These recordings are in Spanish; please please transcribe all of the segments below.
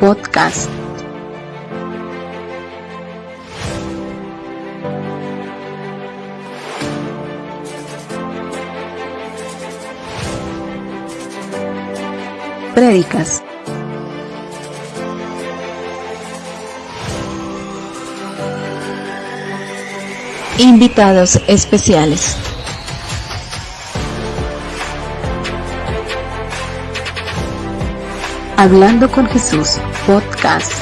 Podcast. Prédicas. Invitados especiales. Hablando con Jesús, podcast.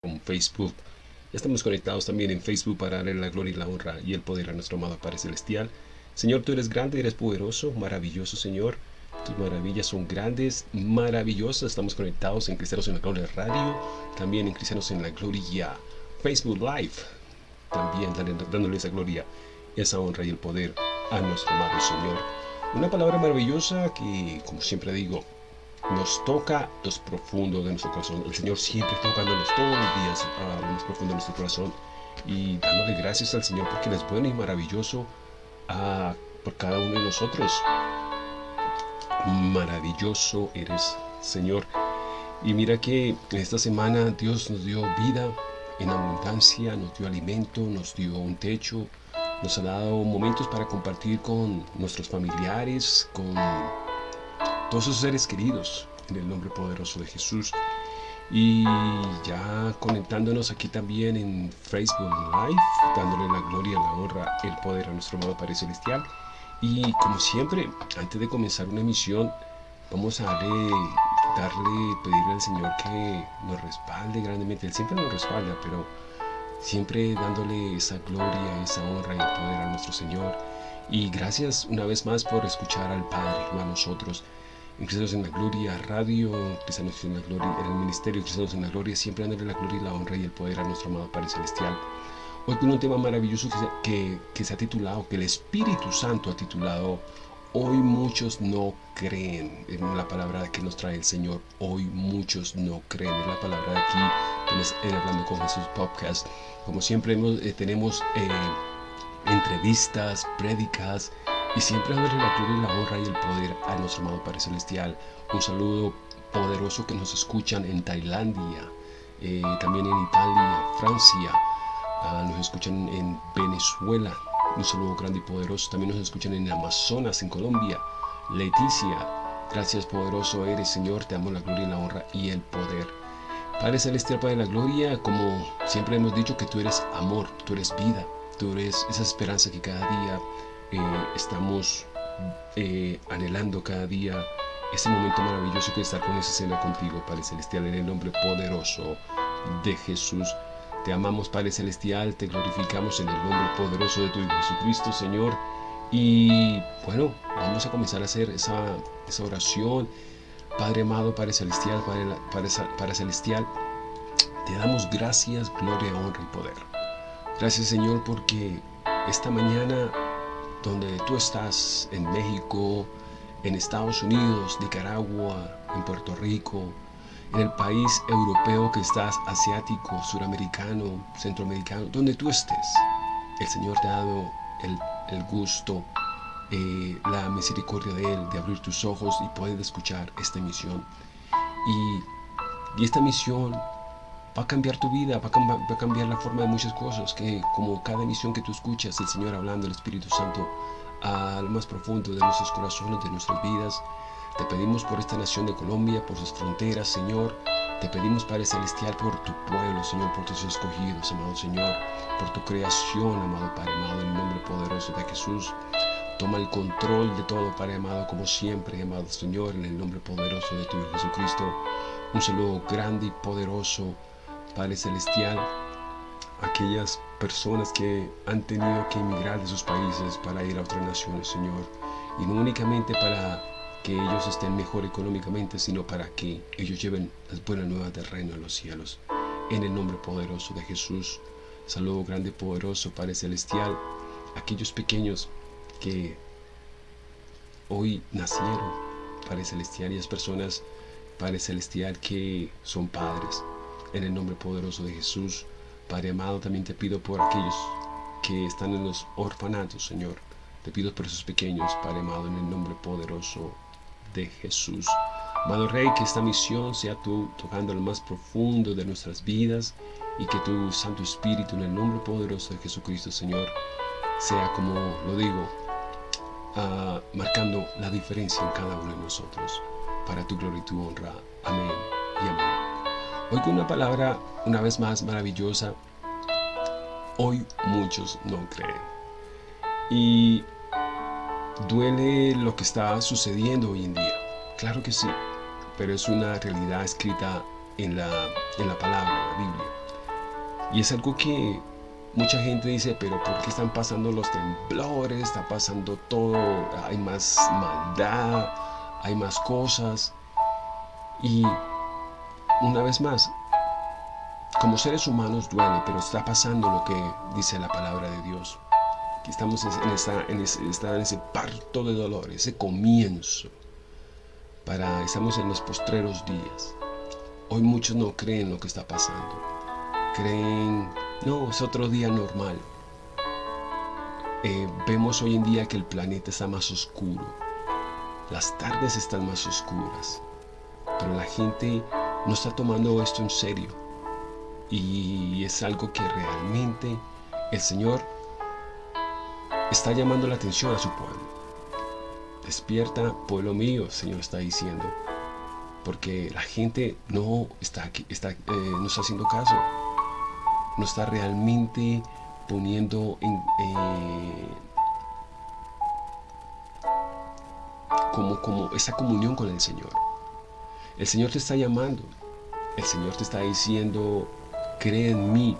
con Facebook. Ya estamos conectados también en Facebook para darle la gloria y la honra y el poder a nuestro amado Padre Celestial. Señor, tú eres grande, eres poderoso, maravilloso, Señor. Tus maravillas son grandes, maravillosas. Estamos conectados en Cristianos en la Gloria Radio, también en Cristianos en la Gloria Facebook Live. También dándole, esa gloria, esa honra y el poder a nuestro amado Señor. Una palabra maravillosa que, como siempre digo, nos toca los profundos de nuestro corazón. El Señor siempre tocándonos todos los días a lo más profundo de nuestro corazón y dándole gracias al Señor porque es bueno y maravilloso ah, por cada uno de nosotros. Maravilloso eres, Señor. Y mira que esta semana Dios nos dio vida en abundancia, nos dio alimento, nos dio un techo, nos ha dado momentos para compartir con nuestros familiares, con todos sus seres queridos, en el nombre poderoso de Jesús. Y ya conectándonos aquí también en Facebook Live, dándole la gloria, la honra, el poder a nuestro amado Padre Celestial. Y como siempre, antes de comenzar una emisión, vamos a darle, darle, pedirle al Señor que nos respalde grandemente. Él siempre nos respalda, pero siempre dándole esa gloria, esa honra y poder a nuestro Señor. Y gracias una vez más por escuchar al Padre, no a nosotros en Cristianos en la Gloria Radio, Cristianos en la Gloria, en el Ministerio Cristianos en la Gloria, siempre dándole la gloria y la honra y el poder a nuestro amado Padre Celestial. Hoy con un tema maravilloso que que, que se ha titulado, que el Espíritu Santo ha titulado, Hoy muchos no creen, en la palabra que nos trae el Señor, hoy muchos no creen, es la palabra de aquí, en Hablando con Jesús Podcast. Como siempre eh, tenemos eh, entrevistas, prédicas, y siempre dándole la gloria la honra y el poder a nuestro amado Padre Celestial. Un saludo poderoso que nos escuchan en Tailandia, eh, también en Italia, Francia, ah, nos escuchan en Venezuela. Un saludo grande y poderoso. También nos escuchan en Amazonas, en Colombia. Leticia, gracias poderoso eres Señor, te damos la gloria la honra y el poder. Padre Celestial, Padre de la Gloria, como siempre hemos dicho que tú eres amor, tú eres vida, tú eres esa esperanza que cada día eh, estamos eh, anhelando cada día ese momento maravilloso que estar con esa cena contigo, Padre Celestial, en el nombre poderoso de Jesús. Te amamos, Padre Celestial, te glorificamos en el nombre poderoso de tu Hijo Jesucristo, Señor. Y bueno, vamos a comenzar a hacer esa, esa oración. Padre amado, Padre Celestial, Padre, Padre, Celestial, te damos gracias, gloria, honra y poder. Gracias, Señor, porque esta mañana donde tú estás, en México, en Estados Unidos, Nicaragua, en Puerto Rico, en el país europeo que estás, asiático, suramericano, centroamericano, donde tú estés, el Señor te ha dado el, el gusto, eh, la misericordia de Él, de abrir tus ojos y poder escuchar esta emisión. Y, y esta misión va a cambiar tu vida, va a, va a, cambiar, la forma de muchas cosas, que como cada emisión que tú escuchas, el Señor hablando, el Espíritu Santo, al más profundo de nuestros corazones, de nuestras vidas. Te pedimos por esta nación de Colombia, por sus fronteras, Señor. Te pedimos, Padre Celestial, por tu pueblo, Señor, por tus escogidos, amado Señor, por tu creación, amado Padre amado, en el nombre poderoso de Jesús. Toma el control de todo, Padre amado, como siempre, amado Señor, en el nombre poderoso de tu Hijo Jesucristo. Un saludo grande y poderoso Padre Celestial, aquellas personas que han tenido que emigrar de sus países para ir a otras naciones, Señor, y no únicamente para que ellos estén mejor económicamente, sino para que ellos lleven las buenas nuevas del reino a los cielos. En el nombre poderoso de Jesús, saludo grande y poderoso, Padre Celestial, aquellos pequeños que hoy nacieron, Padre Celestial, y las personas, Padre Celestial, que son padres, en el nombre poderoso de Jesús, Padre amado, también te pido por aquellos que están en los orfanatos, Señor. Te pido por esos pequeños, Padre amado, en el nombre poderoso de Jesús. Amado Rey, que esta misión sea tú tocando lo más profundo de nuestras vidas y que tu Santo Espíritu, en el nombre poderoso de Jesucristo, Señor, sea como lo digo, uh, marcando la diferencia en cada uno de nosotros, para tu gloria y tu honra. Amén y amén. Hoy con una palabra, una vez más, maravillosa. Hoy muchos no creen. Y duele lo que está sucediendo hoy en día. Claro que sí, pero es una realidad escrita en la, en la palabra, en la Biblia. Y es algo que mucha gente dice, pero ¿por qué están pasando los temblores? Está pasando todo, hay más maldad, hay más cosas. Y una vez más, como seres humanos duele, pero está pasando lo que dice la palabra de Dios. Que estamos en, ese, parto de dolor, ese comienzo. Estamos en los postreros días. Hoy muchos no creen lo que está pasando. Creen, no, es otro día normal. Eh, vemos hoy en día que el planeta está más oscuro. Las tardes están más oscuras. Pero la gente no está tomando esto en serio. Y es algo que realmente el Señor está llamando la atención a su pueblo. Despierta, pueblo mío, Señor está diciendo. Porque la gente no está, aquí, eh, no está haciendo caso. No está realmente poniendo en, eh, como, como esa comunión con el Señor. El Señor te está llamando. El Señor te está diciendo, cree en mí.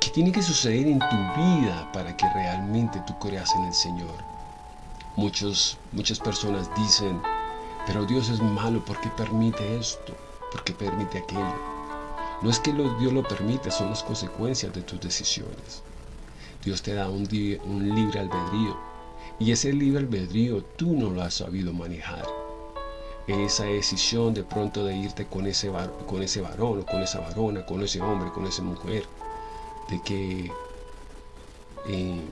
¿Qué tiene que suceder en tu vida para que realmente tú creas en el Señor? Muchos, muchas personas dicen, pero Dios es malo, ¿por qué permite esto? ¿Por qué permite aquello? No es que Dios lo permita, son las consecuencias de tus decisiones. Dios te da un, un libre albedrío y ese libre albedrío tú no lo has sabido manejar. Esa decisión de pronto de irte con ese, con ese varón o con esa varona, con ese hombre, con esa mujer, de que eh,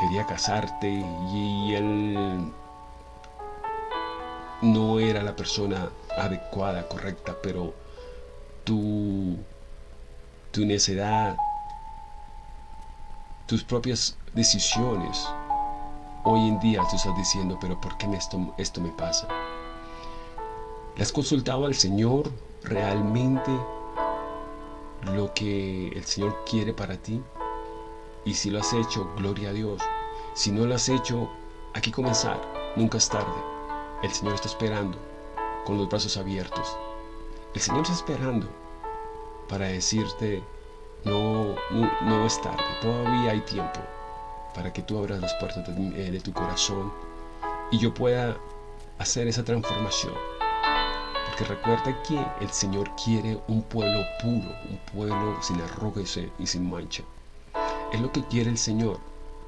quería casarte y él no era la persona adecuada, correcta, pero tu, tu necedad, tus propias decisiones, hoy en día tú estás diciendo, pero ¿por qué esto, esto me pasa? ¿Le has consultado al Señor realmente lo que el Señor quiere para ti? Y si lo has hecho, gloria a Dios. Si no lo has hecho, aquí comenzar. Nunca es tarde. El Señor está esperando con los brazos abiertos. El Señor está esperando para decirte, no, no, es tarde, todavía hay tiempo para que tú abras las puertas de, eh, de tu corazón y yo pueda hacer esa transformación. Porque recuerda que el Señor quiere un pueblo puro, un pueblo sin arrugas y sin mancha. Es lo que quiere el Señor.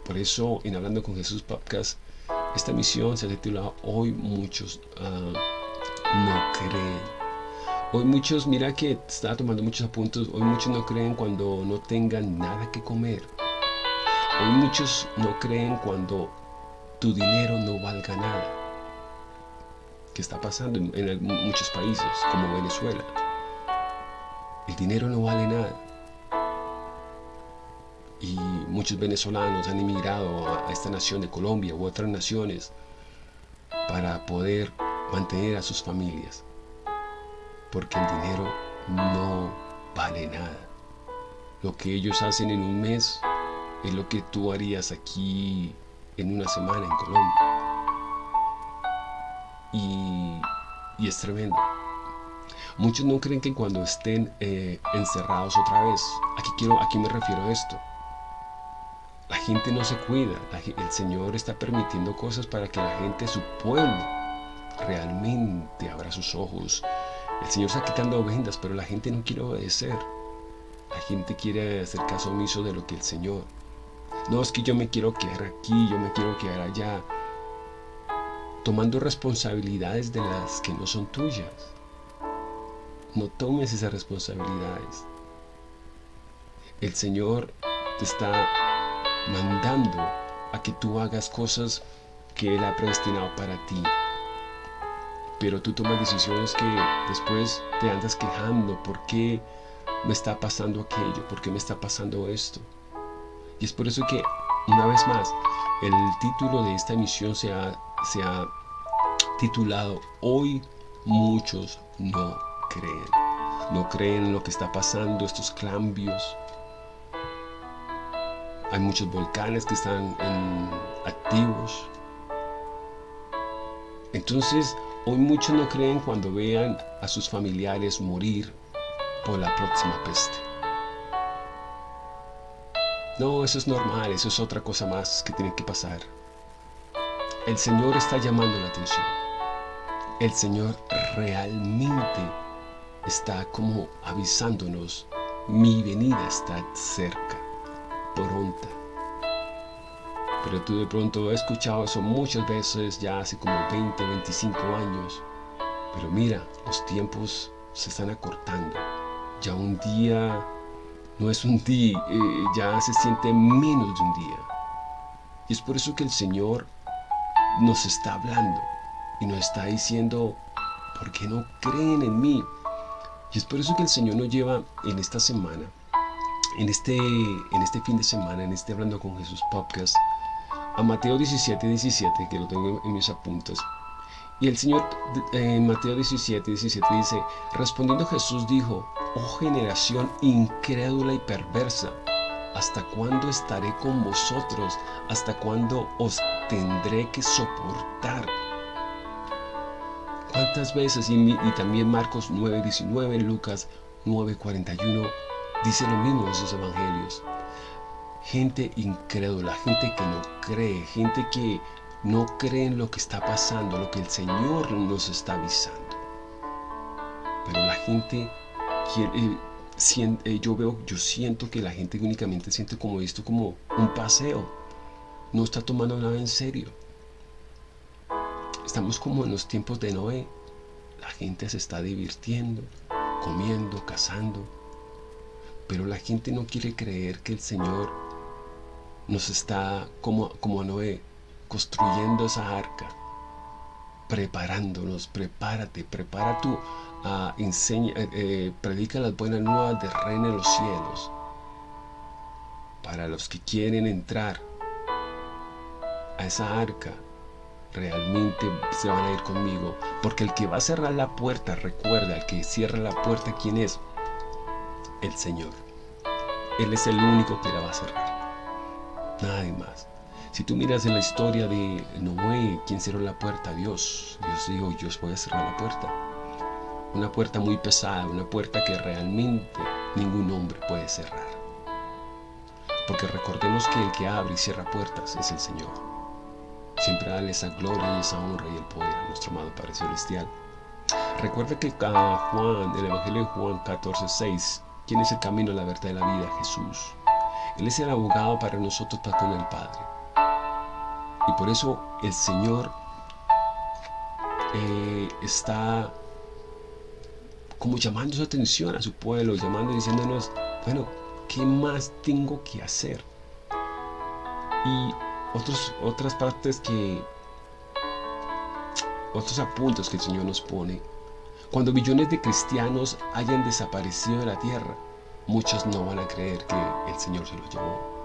Por eso, en Hablando con Jesús Podcast, esta misión se titula Hoy muchos uh, no creen. Hoy muchos, mira que está tomando muchos apuntes, hoy muchos no creen cuando no tengan nada que comer. Hoy muchos no creen cuando tu dinero no valga nada. ¿Qué está pasando en muchos países, como Venezuela? El dinero no vale nada. Y muchos venezolanos han emigrado a, esta nación de Colombia u otras naciones para poder mantener a sus familias porque el dinero no vale nada. Lo que ellos hacen en un mes es lo que tú harías aquí en una semana en Colombia y, es tremendo muchos no creen que cuando estén eh, encerrados otra vez aquí quiero aquí me refiero a esto la gente no se cuida. El Señor está permitiendo cosas para que la gente, su pueblo, realmente abra sus ojos. El Señor está quitando vendas, pero la gente no quiere obedecer. La gente quiere hacer caso omiso de lo que el Señor. No es que yo me quiero quedar aquí, yo me quiero quedar allá. Tomando responsabilidades de las que no son tuyas. No tomes esas responsabilidades. El Señor te está mandando a que tú hagas cosas que Él ha predestinado para ti. Pero tú tomas decisiones que después te andas quejando. ¿Por qué me está pasando aquello? ¿Por qué me está pasando esto? Y es por eso que, una vez más, el título de esta emisión se ha, se ha titulado Hoy muchos no creen. No creen en lo que está pasando, estos cambios. Hay muchos volcanes que están activos. Entonces, hoy muchos no creen cuando vean a sus familiares morir por la próxima peste. No, eso es normal, eso es otra cosa más que tiene que pasar. El Señor está llamando la atención. El Señor realmente está como avisándonos, mi venida está cerca, pronta. Pero tú de pronto has escuchado eso muchas veces, ya hace como 20, 25 años. Pero mira, los tiempos se están acortando. Ya un día no es un día, eh, ya se siente menos de un día. Y es por eso que el Señor nos está hablando y nos está diciendo, ¿por qué no creen en mí? Y es por eso que el Señor nos lleva en esta semana, en este, en este fin de semana, en este Hablando con Jesús podcast, a Mateo 17, 17, que lo tengo en mis apuntes. Y el Señor en Mateo 17, 17 dice, respondiendo Jesús dijo, oh generación incrédula y perversa, ¿hasta cuándo estaré con vosotros? ¿Hasta cuándo os tendré que soportar? ¿Cuántas veces? Y, también Marcos 9:19, Lucas 9:41, dice lo mismo en esos evangelios. Gente incrédula, gente que no cree, gente que no cree en lo que está pasando, lo que el Señor nos está avisando. Pero la gente quiere, yo veo, yo siento que la gente únicamente siente como esto como un paseo. No está tomando nada en serio. Estamos como en los tiempos de Noé. La gente se está divirtiendo, comiendo, cazando. Pero la gente no quiere creer que el Señor nos está, como, como Noé, construyendo esa arca, preparándonos, prepárate, prepara tú, uh, enseña, eh, eh, predica las buenas nuevas de reino en los cielos. Para los que quieren entrar a esa arca, realmente se van a ir conmigo. Porque el que va a cerrar la puerta, recuerda, el que cierra la puerta, ¿quién es? El Señor. Él es el único que la va a cerrar. Nadie más. Si tú miras en la historia de Noé, ¿quién cerró la puerta? Dios. Dios dijo, yo voy a cerrar la puerta. Una puerta muy pesada, una puerta que realmente ningún hombre puede cerrar. Porque recordemos que el que abre y cierra puertas es el Señor. Siempre dale esa gloria y esa honra y el poder a nuestro amado Padre Celestial. Recuerda que Juan, el Evangelio de Juan 14, 6, ¿quién es el camino, la verdad y la vida? Jesús. Él es el abogado para nosotros para con el Padre. Y por eso el Señor eh, está como llamando su atención a su pueblo, llamando y diciéndonos, bueno, ¿qué más tengo que hacer? Y otras partes que, otros apuntos que el Señor nos pone. Cuando millones de cristianos hayan desaparecido de la tierra, muchos no van a creer que el Señor se los llevó.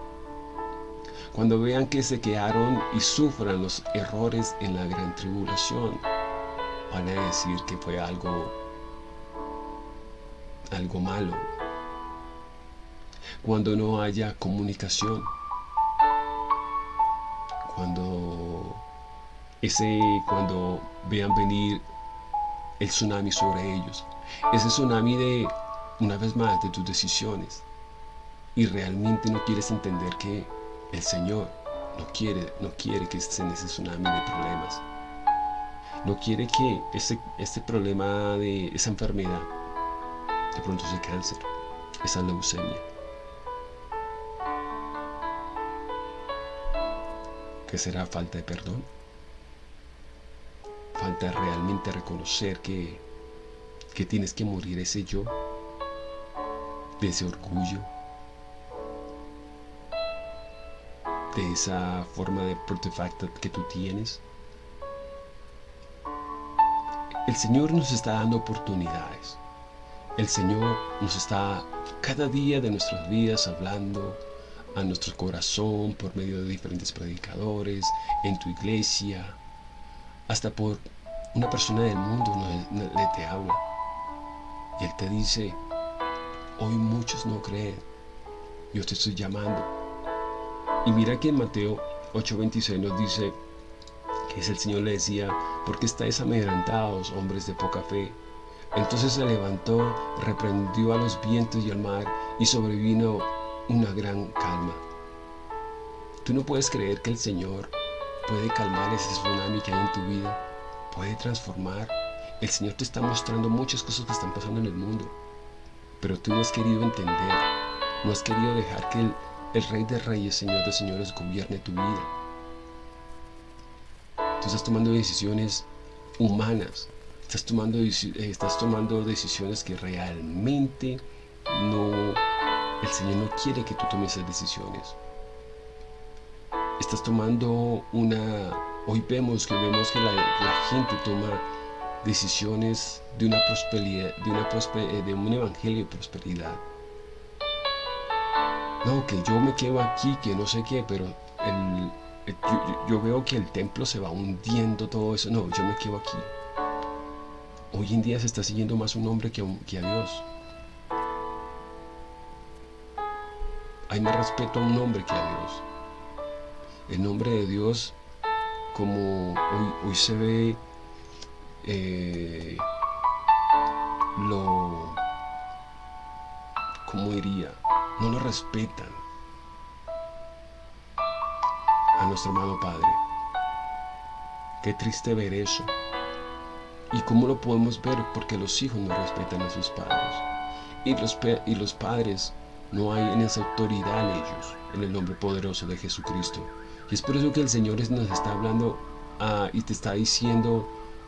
Cuando vean que se quedaron y sufran los errores en la gran tribulación, van a decir que fue algo, algo malo. Cuando no haya comunicación, cuando ese cuando vean venir el tsunami sobre ellos ese tsunami de una vez más de tus decisiones y realmente no quieres entender que el Señor no quiere no quiere que estés en ese tsunami de problemas. No quiere que ese, este problema de esa enfermedad de pronto sea cáncer esa leucemia. ¿Qué será falta de perdón? Falta realmente reconocer que, que tienes que morir ese yo, de ese orgullo, de esa forma de artefacto que tú tienes. El Señor nos está dando oportunidades. El Señor nos está cada día de nuestras vidas hablando a nuestro corazón por medio de diferentes predicadores, en tu iglesia, hasta por una persona del mundo le te habla. Y Él te dice, hoy muchos no creen, yo te estoy llamando. Y mira que en Mateo 8:26 nos dice que es el Señor le decía, ¿por qué estáis amedrentados, hombres de poca fe? Entonces se levantó, reprendió a los vientos y al mar, y sobrevino una gran calma. Tú no puedes creer que el Señor puede calmar ese tsunami que hay en tu vida, puede transformar. El Señor te está mostrando muchas cosas que están pasando en el mundo, pero tú no has querido entender, no has querido dejar que el, el Rey de Reyes, Señor de Señores, gobierne tu vida. Tú estás tomando decisiones humanas, estás tomando, eh, estás tomando decisiones que realmente no, el Señor no quiere que tú tomes esas decisiones. Estás tomando una, hoy vemos que vemos que la, gente toma decisiones de una prosperidad, de, eh, de un evangelio de prosperidad. No, que yo me quedo aquí, que no sé qué, pero yo, veo que el templo se va hundiendo todo eso. No, yo me quedo aquí. Hoy en día se está siguiendo más un hombre que a, Dios. Hay más respeto a un hombre que a Dios. El nombre de Dios, como hoy, se ve, eh, lo, ¿cómo iría? No lo respetan a nuestro amado Padre. Qué triste ver eso. ¿Y cómo lo podemos ver? Porque los hijos no respetan a sus padres. Y los, y los padres no hay en esa autoridad en ellos, en el nombre poderoso de Jesucristo. Y es por eso que el Señor nos está hablando ah, y te está diciendo,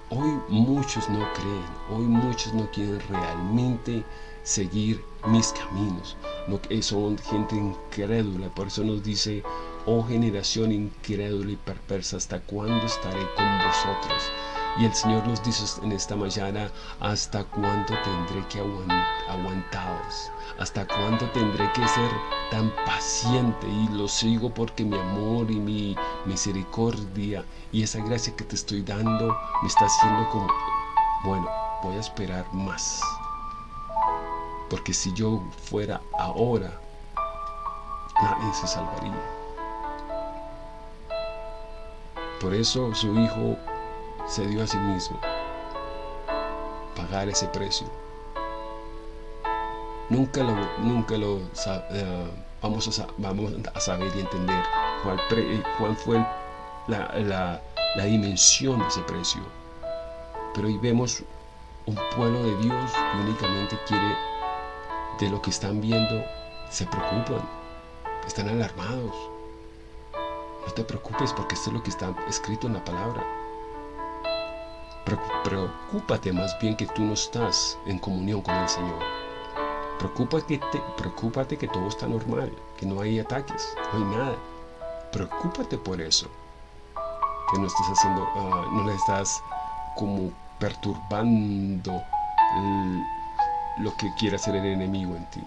hoy muchos no creen, hoy muchos no quieren realmente seguir mis caminos. No, son gente incrédula, por eso nos dice, oh generación incrédula y perversa, ¿hasta cuándo estaré con vosotros? Y el Señor nos dice en esta mañana, ¿hasta cuándo tendré que aguantaros? ¿Hasta cuándo tendré que ser tan paciente? Y lo sigo porque mi amor y mi misericordia y esa gracia que te estoy dando me está haciendo como, bueno, voy a esperar más. Porque si yo fuera ahora, nadie se salvaría. Por eso su hijo se dio a sí mismo pagar ese precio. Nunca lo, nunca lo eh, vamos, a, vamos a saber y entender cuál, cuál fue la dimensión de ese precio. Pero hoy vemos un pueblo de Dios que únicamente quiere de lo que están viendo, se preocupan, están alarmados. No te preocupes porque esto es lo que está escrito en la palabra. Preocúpate más bien que tú no estás en comunión con el Señor. Preocúpate, preocúpate que todo está normal, que no hay ataques, no hay nada. Preocúpate por eso. Que no estás haciendo, ah, no le estás como perturbando lo que quiere hacer el enemigo en ti.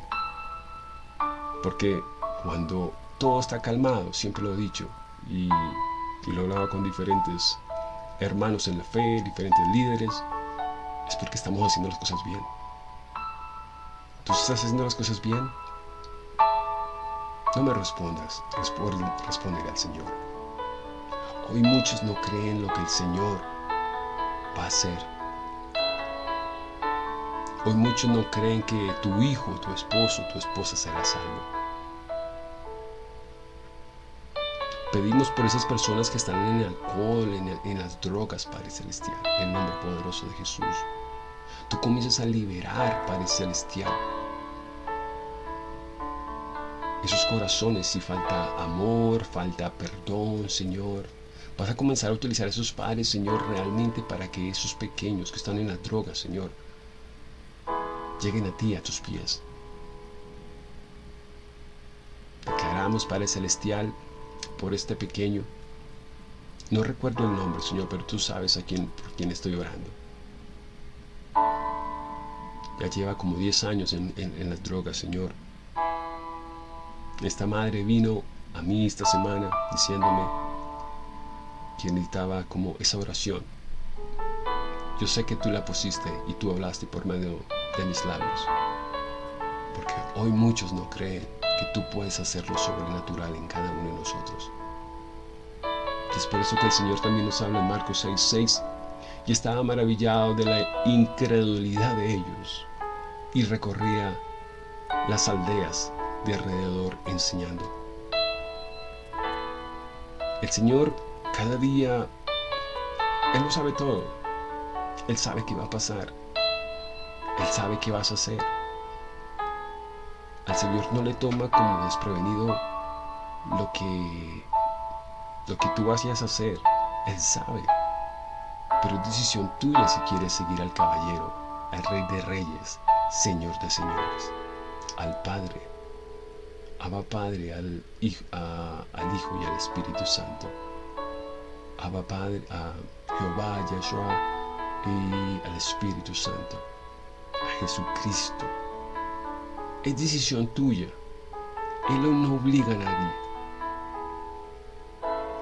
Porque cuando todo está calmado, siempre lo he dicho, y, y lo hablaba con diferentes hermanos en la fe, diferentes líderes, es porque estamos haciendo las cosas bien. ¿Tú estás haciendo las cosas bien? No me respondas, responde al Señor. Hoy muchos no creen lo que el Señor va a hacer. Hoy muchos no creen que tu hijo, tu esposo, tu esposa será salvo. Pedimos por esas personas que están en el alcohol, en, las drogas, Padre Celestial, en el nombre poderoso de Jesús. Tú comienzas a liberar, Padre Celestial, esos corazones si falta amor, falta perdón, Señor. Vas a comenzar a utilizar esos padres, Señor, realmente para que esos pequeños que están en las drogas, Señor, lleguen a ti, a tus pies. Declaramos, Padre Celestial, por este pequeño. No recuerdo el nombre, Señor, pero tú sabes a quién, por quién estoy orando. Ya lleva como 10 años en, en las drogas, Señor. Esta madre vino a mí esta semana diciéndome que necesitaba como esa oración. Yo sé que tú la pusiste y tú hablaste por medio de mis labios. Porque hoy muchos no creen que tú puedes hacer lo sobrenatural en cada uno de nosotros. es por eso que el Señor también nos habla en Marcos 6, 6 y estaba maravillado de la incredulidad de ellos y recorría las aldeas de alrededor enseñando. El Señor cada día, Él lo sabe todo. Él sabe qué va a pasar. Él sabe qué vas a hacer. Al Señor no le toma como desprevenido lo que, lo que tú vayas a hacer. Él sabe. Pero es decisión tuya si quieres seguir al caballero, al rey de reyes, señor de señores, al Padre Abba Padre al hijo, y al Espíritu Santo. Abba Padre a Jehová, a Yeshua y al Espíritu Santo. Jesucristo. Es decisión tuya. Él no obliga a nadie.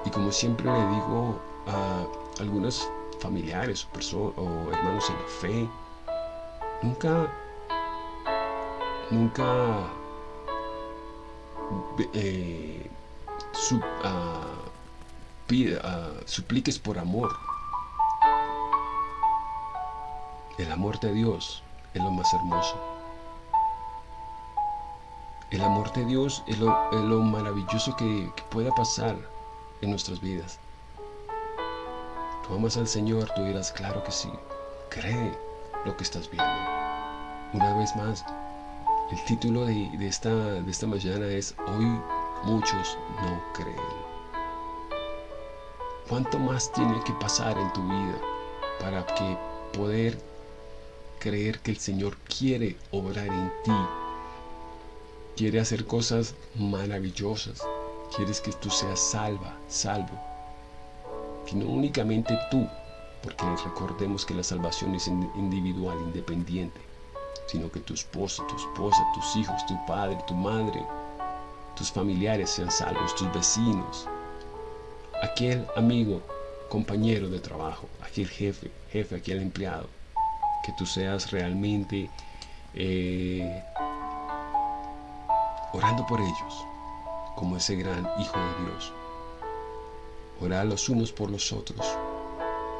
Y como siempre le digo a algunos familiares o, o hermanos en la fe, nunca, nunca eh, ah, ah, supliques por amor. El amor de Dios es lo más hermoso. El amor de Dios es lo, maravilloso que, pueda pasar en nuestras vidas. Tú amas al Señor, tú dirás, claro que sí. Cree lo que estás viendo. Una vez más, el título de, esta, de esta mañana es Hoy muchos no creen. ¿Cuánto más tiene que pasar en tu vida para que poder creer que el Señor quiere obrar en ti? Quiere hacer cosas maravillosas. Quieres que tú seas salva, salvo. Que no únicamente tú, porque recordemos que la salvación es individual, independiente sino que tu esposo, tu esposa, tus hijos, tu padre, tu madre, tus familiares sean salvos, tus vecinos, aquel amigo, compañero de trabajo, aquel jefe, jefe, aquel empleado, que tú seas realmente eh, orando por ellos, como ese gran Hijo de Dios. Orar los unos por los otros.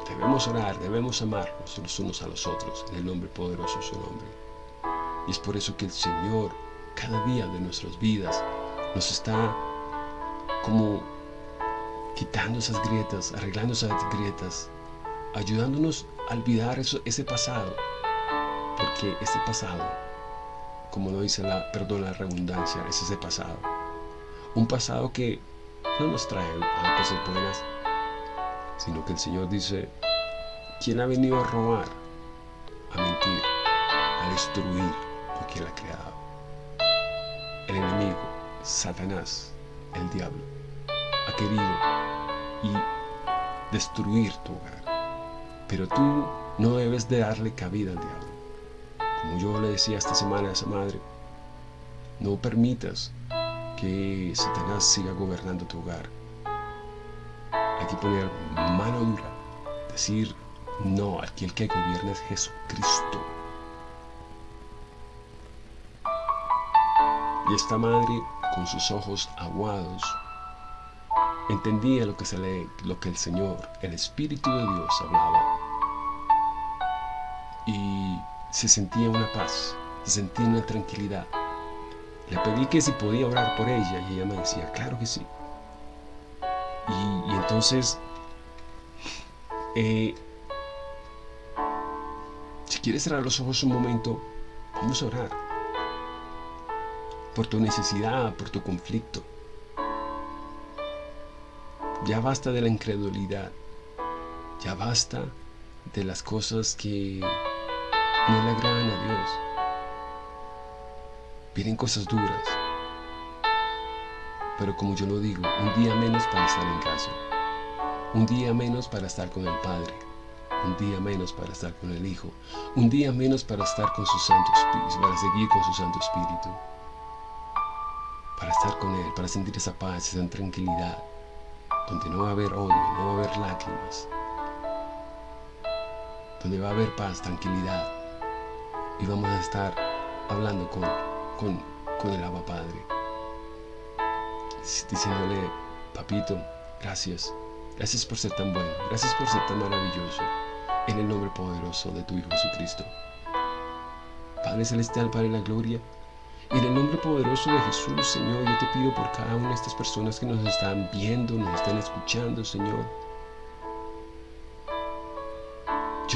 Debemos orar, debemos amarnos los unos a los otros, en el nombre poderoso de su nombre. Y es por eso que el Señor cada día de nuestras vidas nos está como quitando esas grietas, arreglando esas grietas, ayudándonos a olvidar eso, ese pasado. Porque ese pasado, como lo dice la, perdón, la redundancia, es ese pasado. Un pasado que no nos trae a cosas buenas, sino que el Señor dice, ¿quién ha venido a robar, a mentir, a destruir? porque Él ha creado. El enemigo, Satanás, el diablo, ha querido y destruir tu hogar. Pero tú no debes de darle cabida al diablo. Como yo le decía esta semana a esa madre, no permitas que Satanás siga gobernando tu hogar. Hay que poner mano dura, decir no, aquel que gobierna es Jesucristo. Y esta madre, con sus ojos aguados, entendía lo que, se lo que el Señor, el Espíritu de Dios hablaba. Y se sentía una paz, se sentía una tranquilidad. Le pedí que si podía orar por ella y ella me decía, claro que sí. Y, entonces, eh, si quieres cerrar los ojos un momento, vamos a orar por tu necesidad, por tu conflicto. Ya basta de la incredulidad. Ya basta de las cosas que no le agradan a Dios. Vienen cosas duras. Pero como yo lo digo, un día menos para estar en casa. Un día menos para estar con el Padre. Un día menos para estar con el Hijo. Un día menos para estar con su Santo Espíritu, para seguir con su Santo Espíritu. Para estar con Él, para sentir esa paz, esa tranquilidad. Donde no va a haber odio, no va a haber lágrimas. Donde va a haber paz, tranquilidad. Y vamos a estar hablando con, con, con el Abba Padre. Diciéndole, papito, gracias, gracias por ser tan bueno, gracias por ser tan maravilloso, en el nombre poderoso de tu Hijo Jesucristo. Padre Celestial, Padre de la Gloria, en el nombre poderoso de Jesús, Señor, yo te pido por cada una de estas personas que nos están viendo, nos están escuchando, Señor.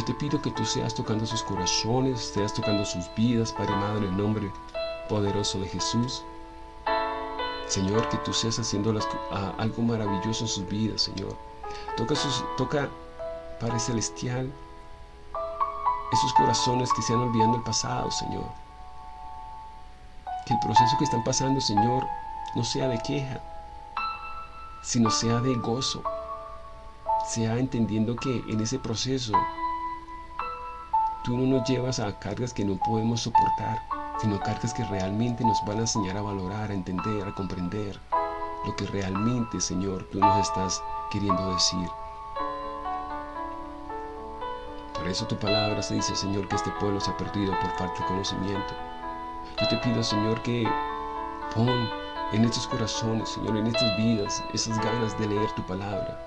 Yo te pido que tú seas tocando sus corazones, seas tocando sus vidas, Padre amado, en el nombre poderoso de Jesús. Señor, que tú seas haciendo algo maravilloso en sus vidas, Señor. Toca, sus, toca, Padre Celestial, esos corazones que se han olvidando el pasado, Señor. Que el proceso que están pasando, Señor, no sea de queja, sino sea de gozo. Sea entendiendo que en ese proceso tú no nos llevas a cargas que no podemos soportar sino cartas que realmente nos van a enseñar a valorar, a entender, a comprender lo que realmente, Señor, tú nos estás queriendo decir. Por eso tu palabra se dice, Señor, que este pueblo se ha perdido por falta de conocimiento. Yo te pido, Señor, que pon en estos corazones, Señor, en estas vidas, esas ganas de leer tu palabra,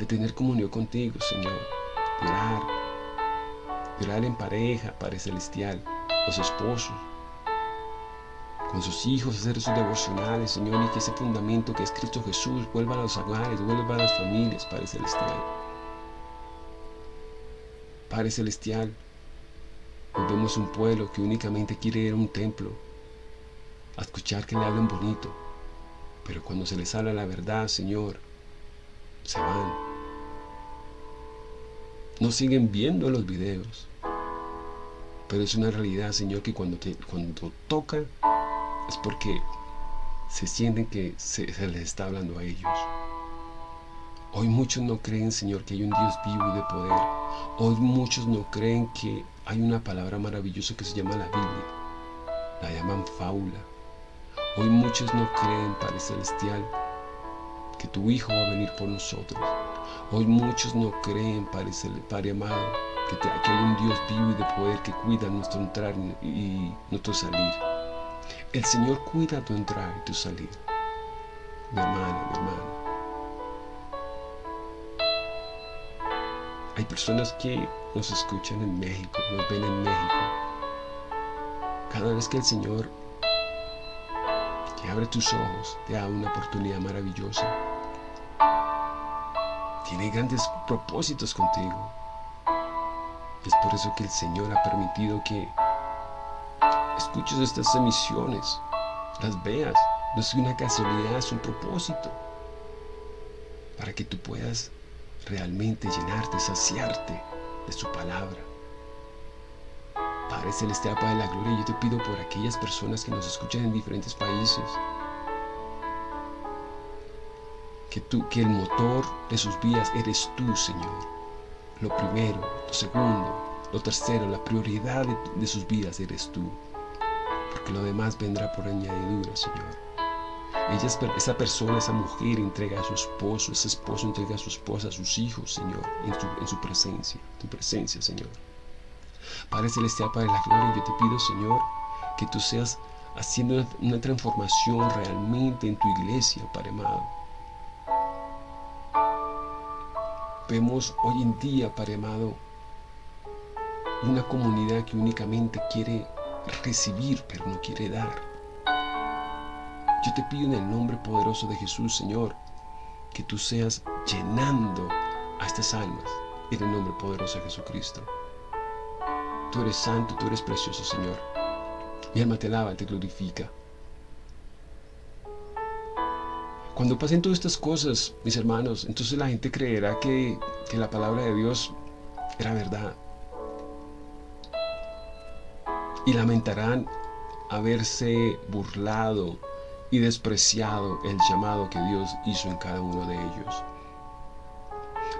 de tener comunión contigo, Señor, de orar, de orar en pareja, Padre Celestial, los esposos, con sus hijos, hacer sus devocionales, Señor, y que ese fundamento que es Cristo Jesús vuelva a los hogares, vuelva a las familias, Padre Celestial. Padre Celestial, hoy vemos un pueblo que únicamente quiere ir a un templo, a escuchar que le hablen bonito, pero cuando se les habla la verdad, Señor, se van. No siguen viendo los videos, pero es una realidad, Señor, que cuando, te, cuando toca es porque se sienten que se, les está hablando a ellos. Hoy muchos no creen, Señor, que hay un Dios vivo y de poder. Hoy muchos no creen que hay una palabra maravillosa que se llama la Biblia. La llaman fábula. Hoy muchos no creen, Padre Celestial, que tu Hijo va a venir por nosotros. Hoy muchos no creen, Padre, Padre amado, que, hay un Dios vivo y de poder que cuida nuestro entrar y nuestro salir. El Señor cuida tu entrar y tu salir. Mi hermana, mi hermano. Hay personas que nos escuchan en México, nos ven en México. Cada vez que el Señor te abre tus ojos, te da una oportunidad maravillosa. Tiene grandes propósitos contigo. Es por eso que el Señor ha permitido que escuches estas emisiones, las veas. No es una casualidad, es un propósito. Para que tú puedas realmente llenarte, saciarte de su palabra. Padre Celestial, Padre de la Gloria, yo te pido por aquellas personas que nos escuchan en diferentes países. Que, tú, que el motor de sus vidas eres tú, Señor. Lo primero, lo segundo, lo tercero, la prioridad de, sus vidas eres tú porque lo demás vendrá por añadidura, Señor. Ella, esa persona, esa mujer entrega a su esposo, ese esposo entrega a su esposa, a sus hijos, Señor, en, su presencia, tu presencia, Señor. Padre Celestial, Padre de la Gloria, yo te pido, Señor, que tú seas haciendo una, una transformación realmente en tu iglesia, Padre amado. Vemos hoy en día, Padre amado, una comunidad que únicamente quiere recibir, pero no quiere dar. Yo te pido en el nombre poderoso de Jesús, Señor, que tú seas llenando a estas almas en el nombre poderoso de Jesucristo. Tú eres santo, tú eres precioso, Señor. Mi alma te alaba, te glorifica. Cuando pasen todas estas cosas, mis hermanos, entonces la gente creerá que, que la palabra de Dios era verdad y lamentarán haberse burlado y despreciado el llamado que Dios hizo en cada uno de ellos.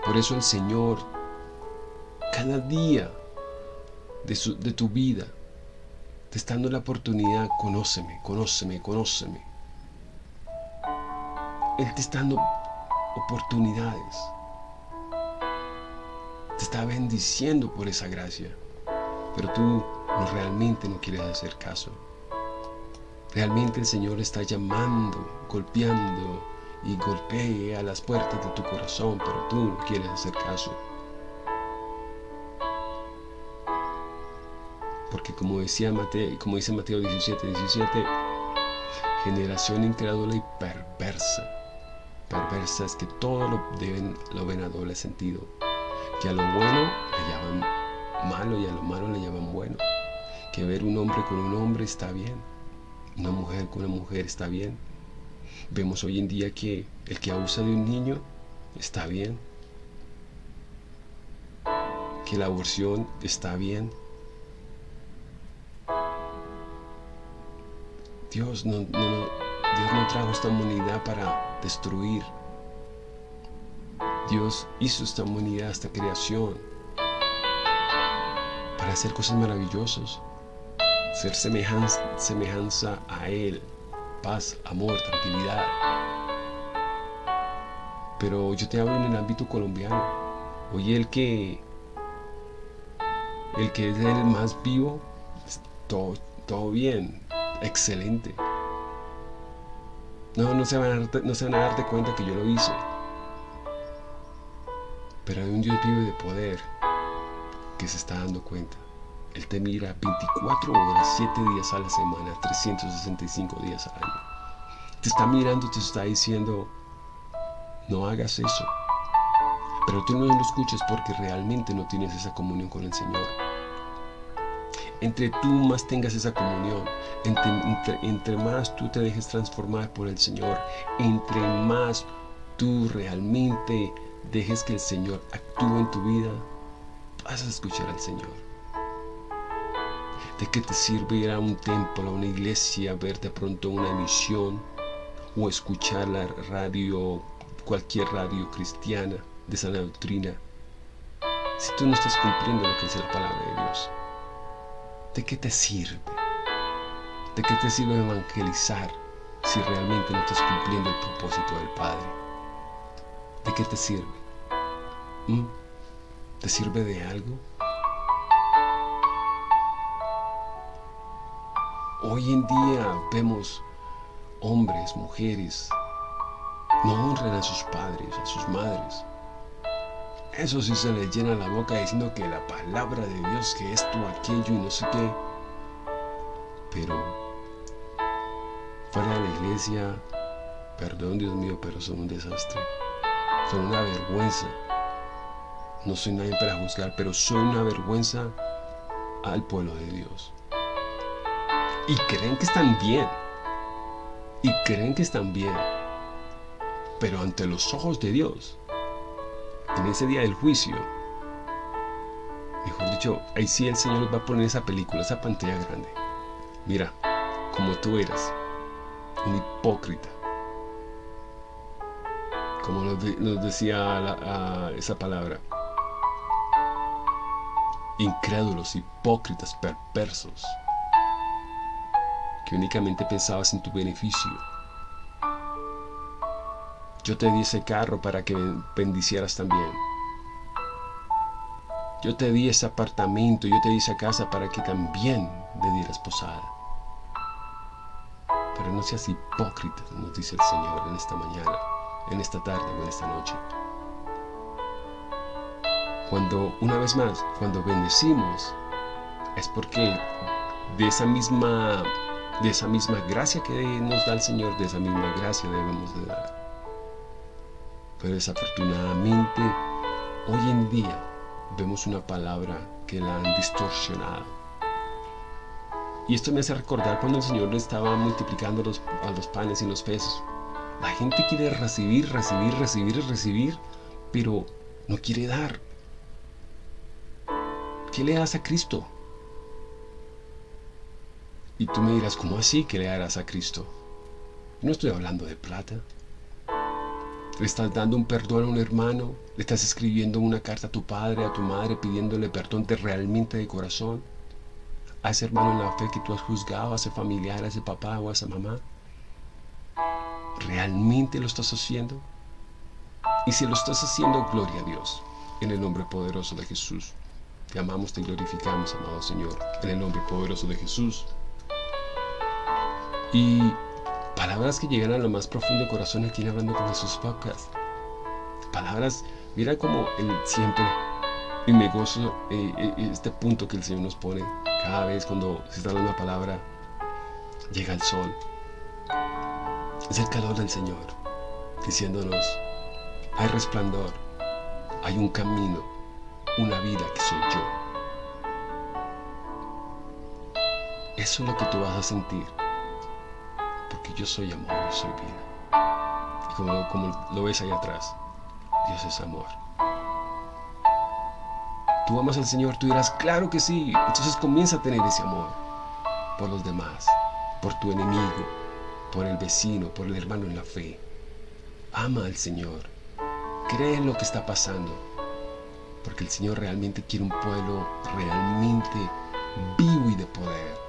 Por eso el Señor, cada día de, de tu vida, te está dando la oportunidad, conóceme, conóceme, conóceme. Él te está dando oportunidades. Te está bendiciendo por esa gracia. Pero tú no, realmente no quieres hacer caso. Realmente el Señor está llamando, golpeando y golpea las puertas de tu corazón, pero tú no quieres hacer caso. Porque como, decía Mateo, como dice Mateo 17, 17, generación incrédula y perversa. Perversa es que todo lo, deben, lo ven a doble sentido. Que a lo bueno le llaman malo y a lo malo le llaman bueno. Que ver un hombre con un hombre está bien. Una mujer con una mujer está bien. Vemos hoy en día que el que abusa de un niño está bien. Que la aborción está bien. Dios no, Dios no trajo esta humanidad para destruir. Dios hizo esta humanidad, esta creación, para hacer cosas maravillosas, ser semejanza, a Él, paz, amor, tranquilidad. Pero yo te hablo en el ámbito colombiano. Oye, el que, el que es el más vivo, todo, todo bien, excelente. No, no se, van a no se van a darte cuenta que yo lo hice. Pero hay un Dios vivo de poder que se está dando cuenta. Él te mira 24 horas, 7 días a la semana, 365 días al año. Te está mirando, te está diciendo, no hagas eso. Pero tú no lo escuches porque realmente no tienes esa comunión con el Señor entre tú más tengas esa comunión, entre, más tú te dejes transformar por el Señor, entre más tú realmente dejes que el Señor actúe en tu vida, vas a escuchar al Señor. ¿De qué te sirve ir a un templo, a una iglesia, ver de pronto una emisión o escuchar la radio, cualquier radio cristiana de sana doctrina, si tú no estás cumpliendo lo que dice la palabra de Dios? ¿De qué te sirve? ¿De qué te sirve evangelizar si realmente no estás cumpliendo el propósito del Padre? ¿De qué te sirve? ¿Mm? ¿Te sirve de algo? Hoy en día vemos hombres, mujeres, no honran a sus padres, a sus madres, eso sí se le llena la boca diciendo que la palabra de Dios, que esto, aquello y no sé qué. Pero fuera de la iglesia, perdón Dios mío, pero son un desastre. Son una vergüenza. No soy nadie para juzgar, pero soy una vergüenza al pueblo de Dios. Y creen que están bien. Y creen que están bien. Pero ante los ojos de Dios, en ese día del juicio, mejor dicho, ahí sí el Señor va a poner esa película, esa pantalla grande. Mira, como tú eras, un hipócrita. Como nos, decía esa palabra. Incrédulos, hipócritas, perversos, que únicamente pensabas en tu beneficio yo te di ese carro para que bendicieras también. Yo te di ese apartamento, yo te di esa casa para que también le dieras posada. Pero no seas hipócrita, nos dice el Señor en esta mañana, en esta tarde o en esta noche. Cuando, una vez más, cuando bendecimos, es porque de esa misma, de esa misma gracia que nos da el Señor, de esa misma gracia debemos de dar. Pero desafortunadamente, hoy en día vemos una palabra que la han distorsionado. Y esto me hace recordar cuando el Señor le estaba multiplicando los, a los panes y los peces. La gente quiere recibir, recibir, recibir, recibir, pero no quiere dar. ¿Qué le das a Cristo? Y tú me dirás, ¿cómo así que le darás a Cristo? No estoy hablando de plata. Le estás dando un perdón a un hermano, le estás escribiendo una carta a tu padre, a tu madre, pidiéndole perdón de realmente de corazón. A ese hermano en la fe que tú has juzgado, a ese familiar, a ese papá o a esa mamá. ¿Realmente lo estás haciendo? Y si lo estás haciendo, gloria a Dios, en el nombre poderoso de Jesús. Te amamos, te glorificamos, amado Señor, en el nombre poderoso de Jesús. Y palabras que llegan a lo más profundo corazón aquí Hablando con Jesús Podcast. Palabras, mira como él siempre, y me gozo eh, eh, este punto que el Señor nos pone cada vez cuando se está dando una palabra, llega el sol. Es el calor del Señor, diciéndonos, hay resplandor, hay un camino, una vida que soy yo. Eso es lo que tú vas a sentir porque yo soy amor, yo soy vida. Y como, lo ves ahí atrás, Dios es amor. Tú amas al Señor, tú dirás, claro que sí. Entonces comienza a tener ese amor por los demás, por tu enemigo, por el vecino, por el hermano en la fe. Ama al Señor. Cree en lo que está pasando. Porque el Señor realmente quiere un pueblo realmente vivo y de poder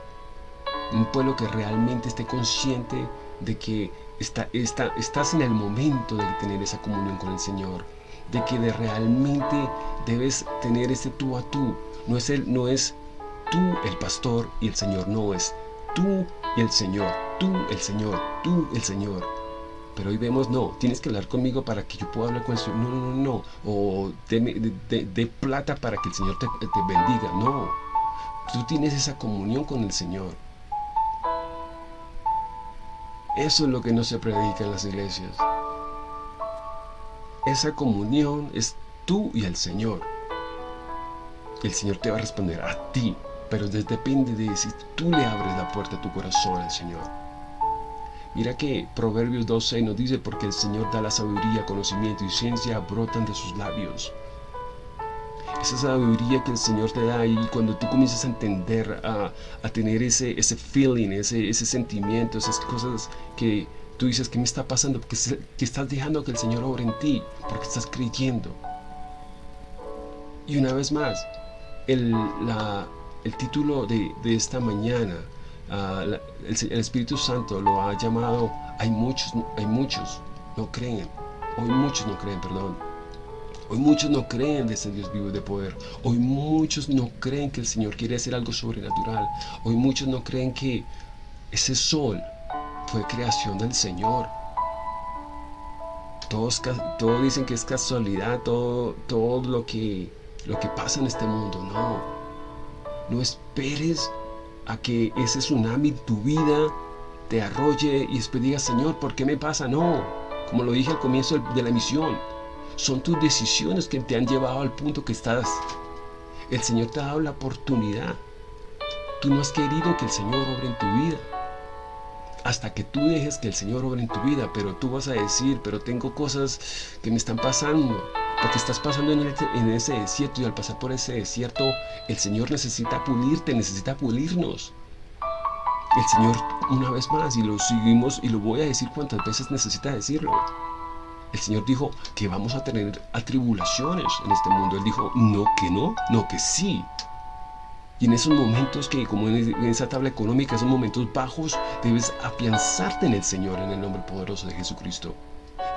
un pueblo que realmente esté consciente de que está, está, estás en el momento de tener esa comunión con el Señor, de que de realmente debes tener ese tú a tú. No es, el, no es tú el pastor y el Señor, no es tú el Señor, tú el Señor, tú el Señor. Pero hoy vemos, no, tienes que hablar conmigo para que yo pueda hablar con el Señor. No, no, no, no. O de, plata para que el Señor te, te bendiga. No. Tú tienes esa comunión con el Señor. Eso es lo que no se predica en las iglesias. Esa comunión es tú y el Señor. El Señor te va a responder a ti, pero depende de si tú le abres la puerta a tu corazón al Señor. Mira que Proverbios 12 nos dice, porque el Señor da la sabiduría, conocimiento y ciencia brotan de sus labios esa sabiduría que el Señor te da y cuando tú comienzas a entender, a, tener ese, ese feeling, ese, ese sentimiento, esas cosas que tú dices, ¿qué me está pasando? Porque que estás dejando que el Señor obre en ti, porque estás creyendo. Y una vez más, el, la, el título de, de, esta mañana, uh, el, el, Espíritu Santo lo ha llamado, hay muchos, hay muchos, no creen, hoy muchos no creen, perdón Hoy muchos no creen de ese Dios vivo de poder. Hoy muchos no creen que el Señor quiere hacer algo sobrenatural. Hoy muchos no creen que ese sol fue creación del Señor. Todos, dicen que es casualidad, todo, todo lo, que, lo que pasa en este mundo. No. No esperes a que ese tsunami en tu vida te arrolle y después digas, Señor, ¿por qué me pasa? No. Como lo dije al comienzo de la emisión, son tus decisiones que te han llevado al punto que estás. El Señor te ha dado la oportunidad. Tú no has querido que el Señor obre en tu vida. Hasta que tú dejes que el Señor obre en tu vida, pero tú vas a decir, pero tengo cosas que me están pasando. Porque estás pasando en, en ese desierto y al pasar por ese desierto, el Señor necesita pulirte, necesita pulirnos. El Señor, una vez más, y lo seguimos, y lo voy a decir cuantas veces necesita decirlo el Señor dijo que vamos a tener atribulaciones en este mundo. Él dijo, no que no, no que sí. Y en esos momentos que, como en esa tabla económica, esos momentos bajos, debes afianzarte en el Señor, en el nombre poderoso de Jesucristo.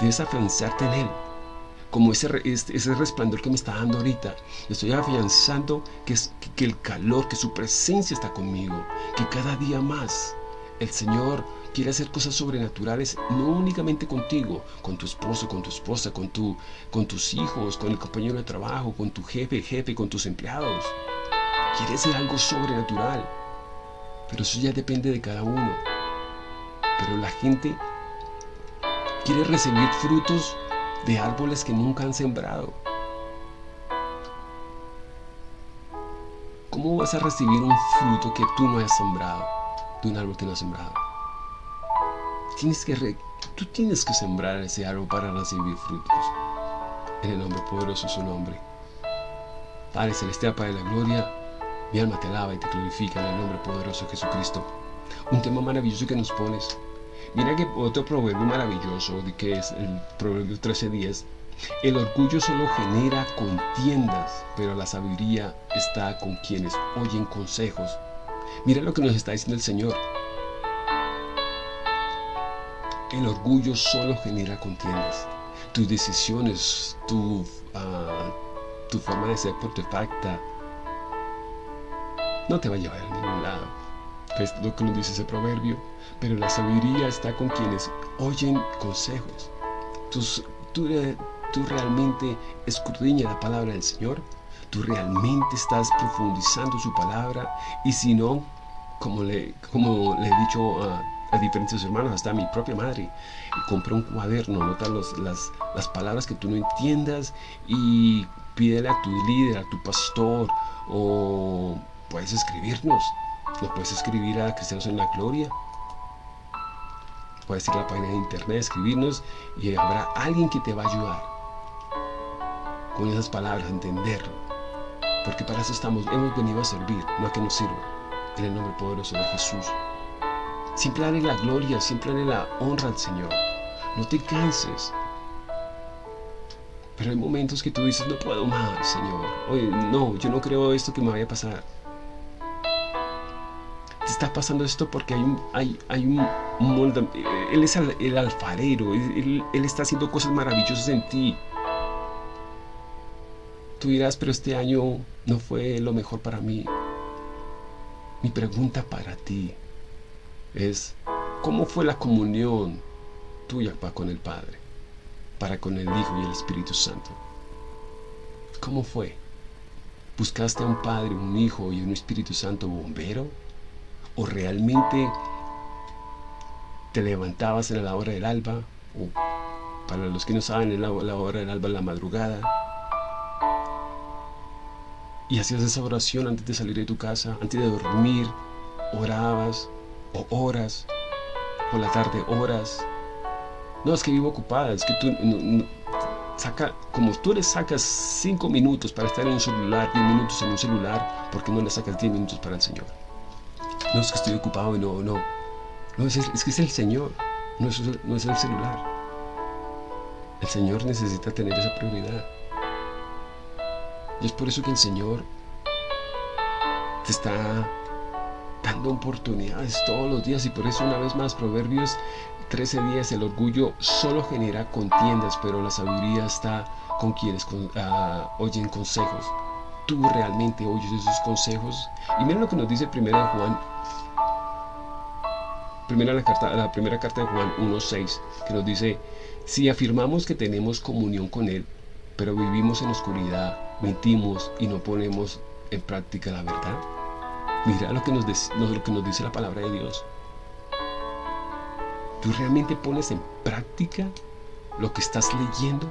Debes afianzarte en Él. Como ese, ese resplandor que me está dando ahorita. Estoy afianzando que, es, que el calor, que su presencia está conmigo. Que cada día más el Señor quiere hacer cosas sobrenaturales, no únicamente contigo, con tu esposo, con tu esposa, con, tu, con tus hijos, con el compañero de trabajo, con tu jefe, jefe, con tus empleados. Quiere hacer algo sobrenatural. Pero eso ya depende de cada uno. Pero la gente quiere recibir frutos de árboles que nunca han sembrado. ¿Cómo vas a recibir un fruto que tú no has sembrado? De un árbol que no has sembrado. Tienes que tú tienes que sembrar ese árbol para recibir frutos. En el nombre poderoso de su nombre. Padre Celestial, Padre de la Gloria, mi alma te alaba y te glorifica en el nombre poderoso de Jesucristo. Un tema maravilloso que nos pones. Mira que otro proverbio maravilloso, que es el proverbio 13.10, el orgullo solo genera contiendas, pero la sabiduría está con quienes oyen consejos. Mira lo que nos está diciendo el Señor. El orgullo solo genera contiendas. Tus decisiones, tu, uh, tu forma de ser facta no te va a llevar a ningún lado. Es lo que nos dice ese proverbio. Pero la sabiduría está con quienes oyen consejos. Tus, tú, tú realmente escudriñas la palabra del Señor. Tú realmente estás profundizando su palabra. Y si no, como le, como le he dicho a, a diferentes hermanos, hasta a mi propia madre, compra un cuaderno, nota los, las, las palabras que tú no entiendas y pídele a tu líder, a tu pastor o puedes escribirnos. Lo puedes escribir a Cristianos en la Gloria. Puedes ir a la página de internet, escribirnos y habrá alguien que te va a ayudar con esas palabras, a entenderlo. Porque para eso estamos, hemos venido a servir, no a que nos sirva. En el nombre poderoso de Jesús. Siempre dale la gloria, siempre dale la honra al Señor. No te canses. Pero hay momentos que tú dices, no puedo más, Señor. Oye, no, yo no creo esto que me vaya a pasar está pasando esto porque hay un, hay, hay un molde, Él es el, alfarero, él, él, está haciendo cosas maravillosas en ti. Tú dirás, pero este año no fue lo mejor para mí. Mi pregunta para ti es, ¿cómo fue la comunión tuya con el Padre, para con el Hijo y el Espíritu Santo? ¿Cómo fue? ¿Buscaste a un Padre, un Hijo y un Espíritu Santo bombero? o realmente te levantabas en la hora del alba, o para los que no saben, en la, hora del alba, en la madrugada, y hacías esa oración antes de salir de tu casa, antes de dormir, orabas, o horas, por la tarde horas. No, es que vivo ocupada, es que tú saca, como tú le sacas 5 minutos para estar en un celular, 10 minutos en un celular, ¿por qué no le sacas 10 minutos para el Señor? No es que estoy ocupado y no, no. No, es, es que es el Señor, no es, no es el celular. El Señor necesita tener esa prioridad. Y es por eso que el Señor te está dando oportunidades todos los días y por eso una vez más Proverbios 13 días el orgullo solo genera contiendas pero la sabiduría está con quienes ah, oyen consejos. Tú realmente oyes esos consejos. Y mira lo que nos dice primera Juan primera la, carta, la primera carta de Juan 1.6 que nos dice si afirmamos que tenemos comunión con Él pero vivimos en oscuridad mentimos y no ponemos en práctica la verdad mira lo que nos, lo que nos dice la palabra de Dios ¿Tú realmente pones en práctica lo que estás leyendo?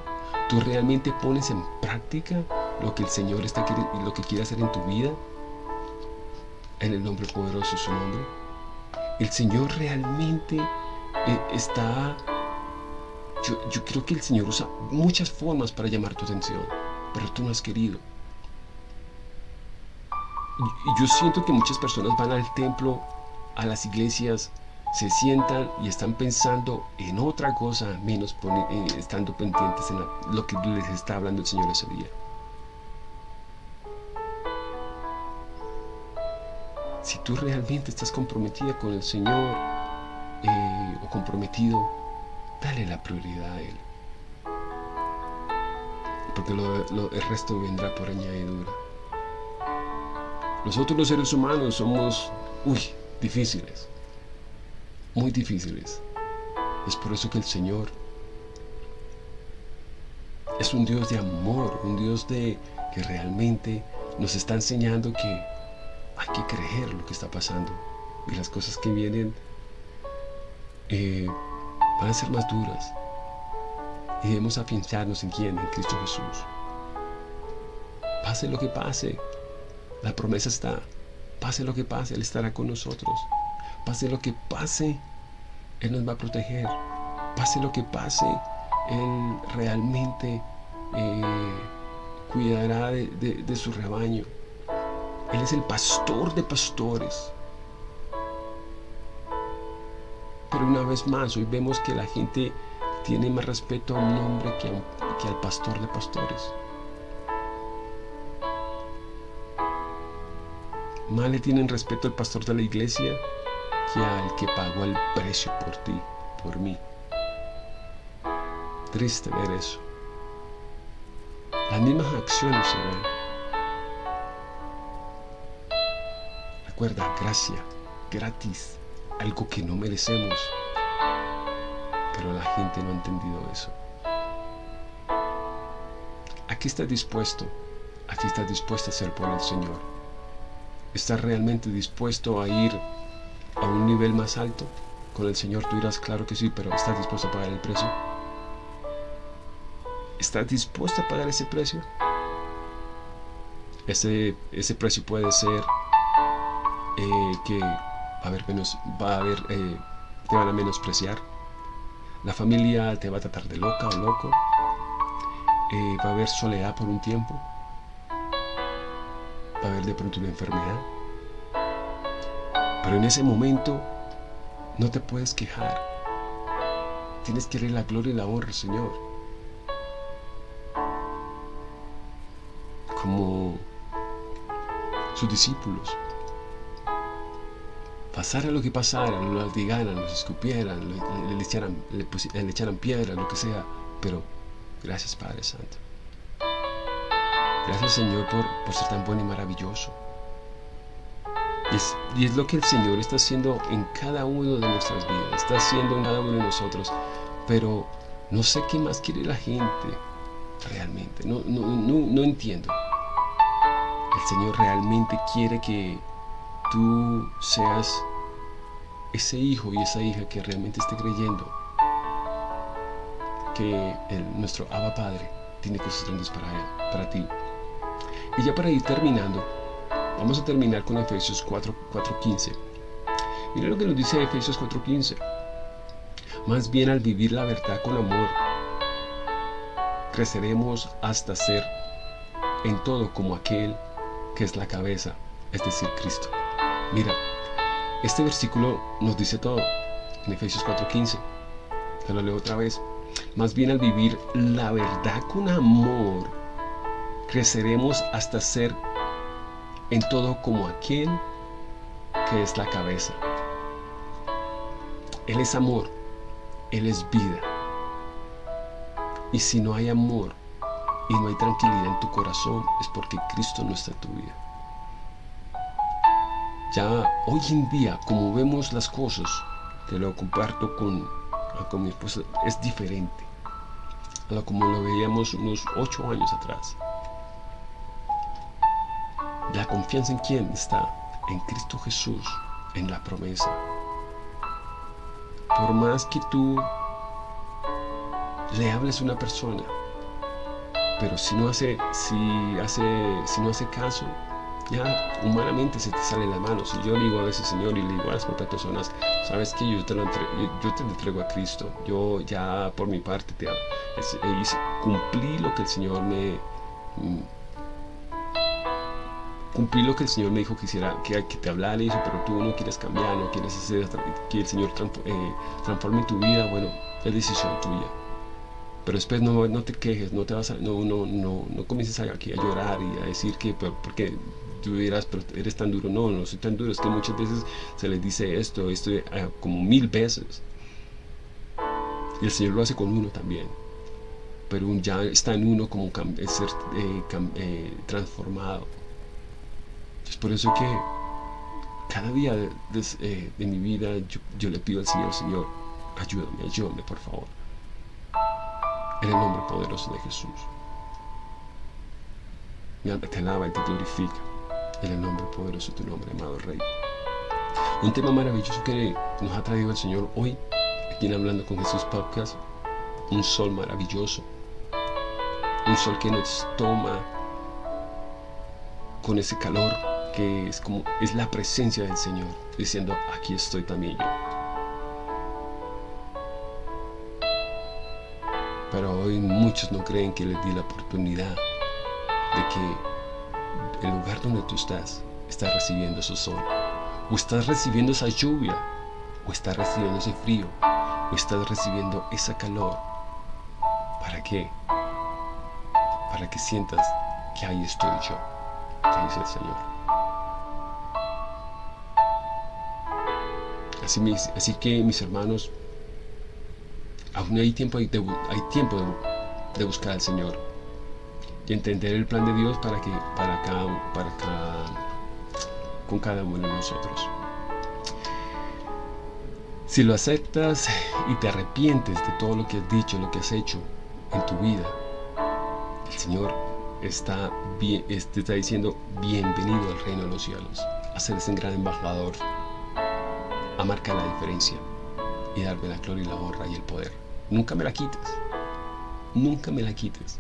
¿Tú realmente pones en práctica lo que el Señor está lo que quiere hacer en tu vida? En el nombre poderoso de su nombre. El Señor realmente eh, está... Yo, yo creo que el Señor usa muchas formas para llamar tu atención, pero tú no has querido. Yo siento que muchas personas van al templo, a las iglesias, se sientan y están pensando en otra cosa, menos eh, estando pendientes en lo que les está hablando el Señor ese día. Si tú realmente estás comprometida con el Señor eh, o comprometido, dale la prioridad a Él. Porque el resto vendrá por añadidura. Nosotros los seres humanos somos, uy, difíciles muy difíciles. Es por eso que el Señor es un Dios de amor, un Dios de que realmente nos está enseñando que hay que creer lo que está pasando y las cosas que vienen eh, van a ser más duras y debemos afianzarnos en quién, en Cristo Jesús. Pase lo que pase, la promesa está. Pase lo que pase, Él estará con nosotros. Pase lo que pase, Él nos va a proteger. Pase lo que pase, Él realmente eh, cuidará de, su rebaño. Él es el pastor de pastores. Pero una vez más, hoy vemos que la gente tiene más respeto a un hombre que, que al pastor de pastores. Más le tienen respeto al pastor de la iglesia que al que pagó el precio por ti, por mí. Triste ver eso. Las mismas acciones se ven. Recuerda, gracia, gratis, algo que no merecemos. Pero la gente no ha entendido eso. Aquí estás dispuesto, aquí estás dispuesto a ser por el Señor. ¿Estás realmente dispuesto a ir a un nivel más alto? Con el Señor tú dirás, claro que sí, pero ¿estás dispuesto a pagar el precio? ¿Estás dispuesto a pagar ese precio? Ese, ese precio puede ser eh, que a haber menos, va a haber, eh, te van a menospreciar. La familia te va a tratar de loca o loco. Eh, va a haber soledad por un tiempo. A haber de pronto una enfermedad. Pero en ese momento no te puedes quejar. Tienes que darle la gloria y la honra Señor. Como sus discípulos. Pasara lo que pasara, lo latigaran, los escupieran, le, echaran, le, echaran piedra, lo que sea. Pero gracias Padre Santo. Gracias Señor por, por ser tan bueno y maravilloso. Y es, lo que el Señor está haciendo en cada uno de nuestras vidas, está haciendo en cada uno de nosotros. Pero no sé qué más quiere la gente realmente, no, no, no, no entiendo. El Señor realmente quiere que tú seas ese hijo y esa hija que realmente esté creyendo que nuestro Abba Padre tiene cosas grandes para, para ti. Y ya para ir terminando, vamos a terminar con Efesios 4.15. Mira lo que nos dice Efesios 4.15. Más bien al vivir la verdad con amor, creceremos hasta ser en todo como aquel que es la cabeza, es decir, Cristo. Mira, este versículo nos dice todo en Efesios 4:15. Te lo leo otra vez. Más bien al vivir la verdad con amor, creceremos hasta ser en todo como aquel que es la cabeza. Él es amor, Él es vida. Y si no hay amor y no hay tranquilidad en tu corazón, es porque Cristo no está en tu vida. Ya hoy en día, como vemos las cosas, te lo comparto con, con mi esposa, es diferente a lo como lo veíamos unos ocho años atrás. La confianza en quién está? En Cristo Jesús, en la promesa. Por más que tú le hables a una persona, pero si no hace, si hace, si no hace caso, ya humanamente se te salen las manos. Y yo digo a veces, Señor, y le digo a las otras personas, sabes que yo te lo entrego, yo te a Cristo. Yo ya por mi parte te hice, cumplí lo que el Señor me cumplí lo que el Señor me dijo que hiciera, que, te hablara eso, pero tú no quieres cambiar, no quieres hacer que el Señor eh, transforme tu vida, bueno, es decisión tuya. Pero después no, te quejes, no te vas no, no, no, no comiences aquí a llorar y a decir que porque tú dirás, pero eres tan duro. No, no soy tan duro. Es que muchas veces se les dice esto, esto eh, como mil veces. Y el Señor lo hace con uno también. Pero ya está en uno como ser eh, transformado. Es por eso que cada día de, mi vida yo, le pido al Señor, Señor, ayúdame, ayúdame por favor. En el nombre poderoso de Jesús. Te alaba y te glorifica en el nombre poderoso de tu nombre, amado Rey. Un tema maravilloso que nos ha traído el Señor hoy, aquí en Hablando con Jesús Podcast, un sol maravilloso, un sol que nos toma con ese calor que es como es la presencia del Señor, diciendo, aquí estoy también yo. Pero hoy muchos no creen que les di la oportunidad de que el lugar donde tú estás, estás recibiendo su sol. O estás recibiendo esa lluvia o estás recibiendo ese frío, o estás recibiendo esa calor. ¿Para qué? Para que sientas que ahí estoy yo, te dice el Señor. Así, que mis hermanos, aún hay tiempo de, buscar al Señor y entender el plan de Dios para que para cada, con cada uno de nosotros. Si lo aceptas y te arrepientes de todo lo que has dicho, lo que has hecho en tu vida, el Señor está, te está diciendo bienvenido al reino de los cielos, a ser ese gran embajador, a marcar la diferencia y darme la gloria y la honra y el poder. Nunca me la quites, nunca me la quites.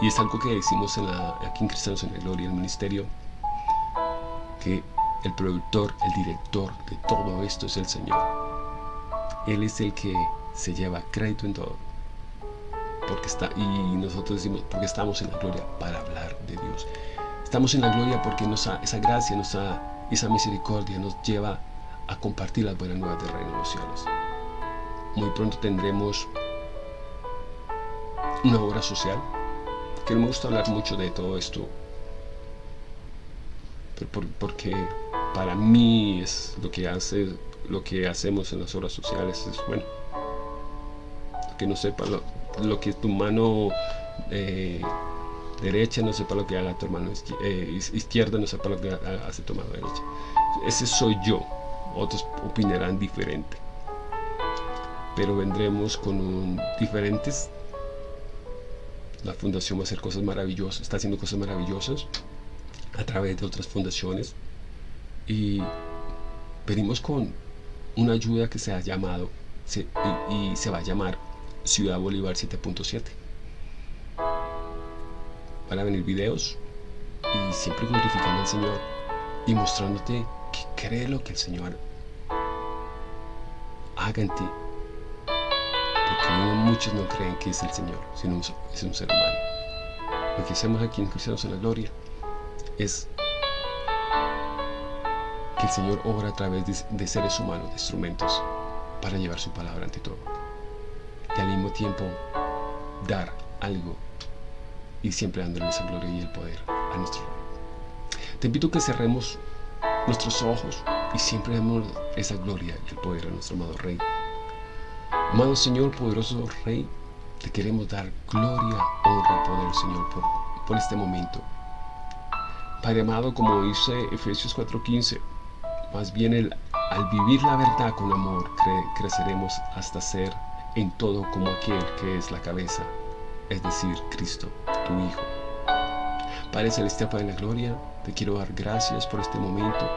Y, es algo que decimos en aquí en Cristianos en la Gloria, el ministerio, que el productor, el director de todo esto es el Señor. Él es el que se lleva crédito en todo. Porque está, y nosotros decimos, porque estamos en la gloria para hablar de Dios. Estamos en la gloria porque esa gracia, nos esa misericordia nos lleva a compartir las buenas nuevas del reino de los cielos. Muy pronto tendremos una obra social que no me gusta hablar mucho de todo esto porque para mí es lo que hace lo que hacemos en las obras sociales es bueno que no sepa lo, que tu mano eh, derecha no sepa lo que haga tu mano eh, izquierda no sepa lo que hace tu mano derecha. Ese soy yo. Otros opinarán diferente. Pero vendremos con diferentes. La fundación va a hacer cosas maravillosas, está haciendo cosas maravillosas a través de otras fundaciones. Y venimos con una ayuda que se ha llamado y, se va a llamar Ciudad Bolívar 7.7 van a venir videos y siempre glorificando al Señor y mostrándote que cree lo que el Señor haga en ti porque muchos no creen que es el Señor, sino es un ser humano. Lo que hacemos aquí en Cristianos en la Gloria es que el Señor obra a través de, seres humanos, de instrumentos, para llevar su palabra ante todo. Y al mismo tiempo dar algo y siempre dándole esa gloria y el poder a nuestro Rey. Te invito a que cerremos nuestros ojos y siempre demos esa gloria y el poder a nuestro amado Rey Amado Señor, poderoso Rey, te queremos dar gloria, honra, poder, Señor, por, por este momento. Padre amado, como dice Efesios 4.15, más bien el, al vivir la verdad con amor, creceremos hasta ser en todo como aquel que es la cabeza, es decir, Cristo, tu Hijo. Padre Celestial, Padre de la Gloria, te quiero dar gracias por este momento.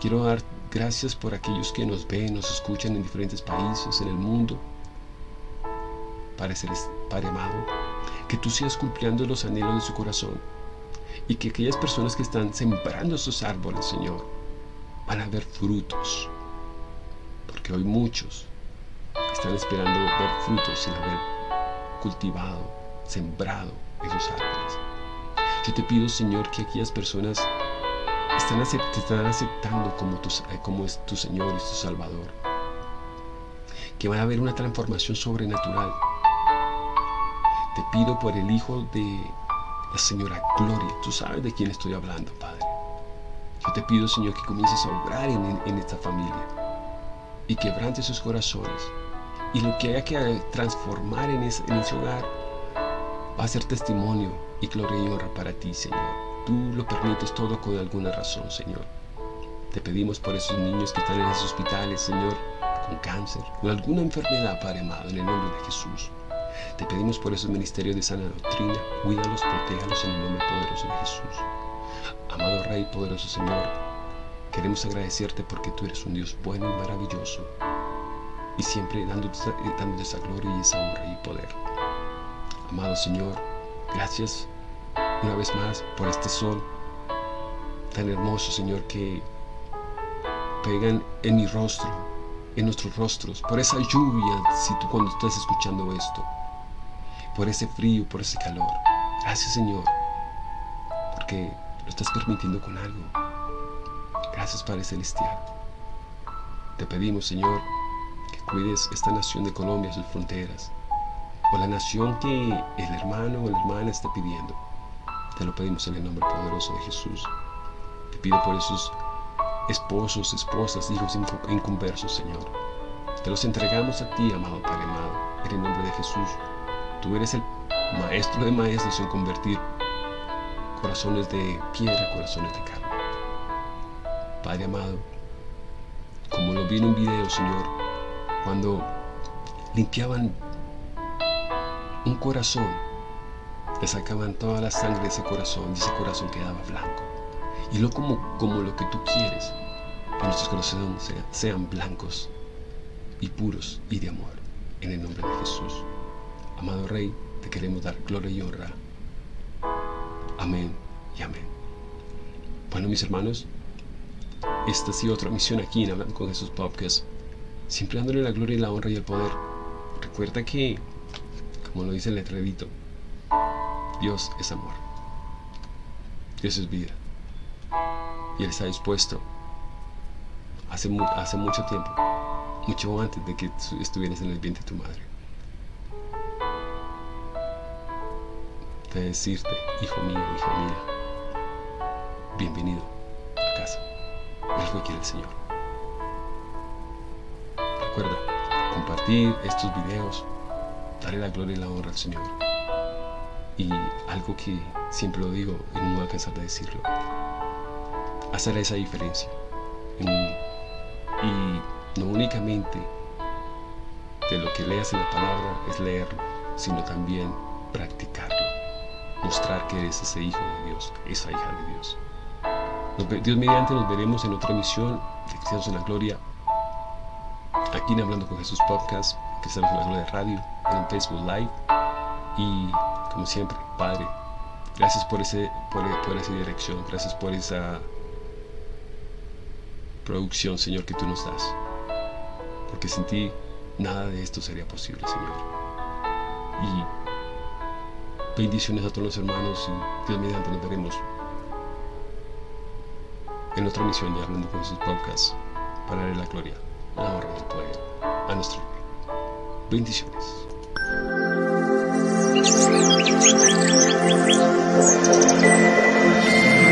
Quiero dar gracias por aquellos que nos ven, nos escuchan en diferentes países, en el mundo. Padre amado, que tú sigas cumpliendo los anhelos de su corazón y que aquellas personas que están sembrando esos árboles, Señor, van a ver frutos. Porque hoy muchos están esperando ver frutos sin haber cultivado, sembrado esos árboles. Yo te pido, Señor, que aquellas personas están te están aceptando como, tu, eh, como es tu Señor y tu Salvador. Que va a haber una transformación sobrenatural te pido por el hijo de la señora Gloria. Tú sabes de quién estoy hablando, Padre. Yo te pido, Señor, que comiences a obrar en, esta familia y quebrante sus corazones. Y lo que haya que transformar en ese, hogar va a ser testimonio y gloria y honra para ti, Señor. Tú lo permites todo con alguna razón, Señor. Te pedimos por esos niños que están en los hospitales, Señor, con cáncer, con alguna enfermedad, Padre amado, en el nombre de Jesús. Te pedimos por esos ministerios de sana doctrina, cuídalos, protéjalos en el nombre poderoso de Jesús. Amado Rey, poderoso Señor, queremos agradecerte porque tú eres un Dios bueno y maravilloso y siempre dándote, dándote esa gloria y esa honra y poder. Amado Señor, gracias una vez más por este sol tan hermoso, Señor, que pegan en mi rostro, en nuestros rostros, por esa lluvia, si tú cuando estás escuchando esto, por ese frío, por ese calor. Gracias Señor, porque lo estás permitiendo con algo. Gracias Padre Celestial. te pedimos, Señor, que cuides esta nación de Colombia, sus fronteras, o la nación que el hermano o la hermana está pidiendo. Te lo pedimos en el nombre poderoso de Jesús. Te pido por esos esposos, esposas, hijos inconversos, Señor. Te los entregamos a ti, amado Padre amado, en el nombre de Jesús. Tú eres el maestro de maestros en convertir corazones de piedra, corazones de carne. Padre amado, como lo vi en un video, Señor, cuando limpiaban un corazón, le sacaban toda la sangre de ese corazón y ese corazón quedaba blanco. Y no como, como lo que tú quieres, que nuestros corazones sean, sean blancos y puros y de amor. En el nombre de Jesús. Amado Rey, te queremos dar gloria y honra. Amén y amén. Bueno, mis hermanos, esta ha sido otra misión aquí en Hablando con Jesús Podcast. Siempre dándole la gloria y la honra y el poder. Recuerda que, como lo dice el letrerito, Dios es amor. Dios es vida. Y Él está dispuesto hace, hace mucho tiempo, mucho antes de que estuvieras en el vientre de tu madre. De decirte, hijo mío, hija mía, bienvenido a casa. Es lo que quiere el Señor. Recuerda, compartir estos videos, darle la gloria y la honra al Señor. Y algo que siempre lo digo y no voy a cansar de decirlo, hacer esa diferencia. y no únicamente de lo que leas en la palabra es leerlo, sino también practicarlo. Mostrar que eres ese hijo de Dios, esa hija de Dios. Dios mediante nos veremos en otra emisión de Cristianos en la Gloria. Aquí en Hablando con Jesús Podcast, Cristianos en la Gloria Radio, en Facebook Live. Y como siempre, Padre, gracias por, ese, por, esa dirección, gracias por esa producción, Señor, que tú nos das. Porque sin ti nada de esto sería posible, Señor. Y bendiciones a todos los hermanos y Dios mediante nos veremos en otra misión de Hablando con sus podcasts para darle la gloria, la honra y el poder a nuestro Bendiciones. うん。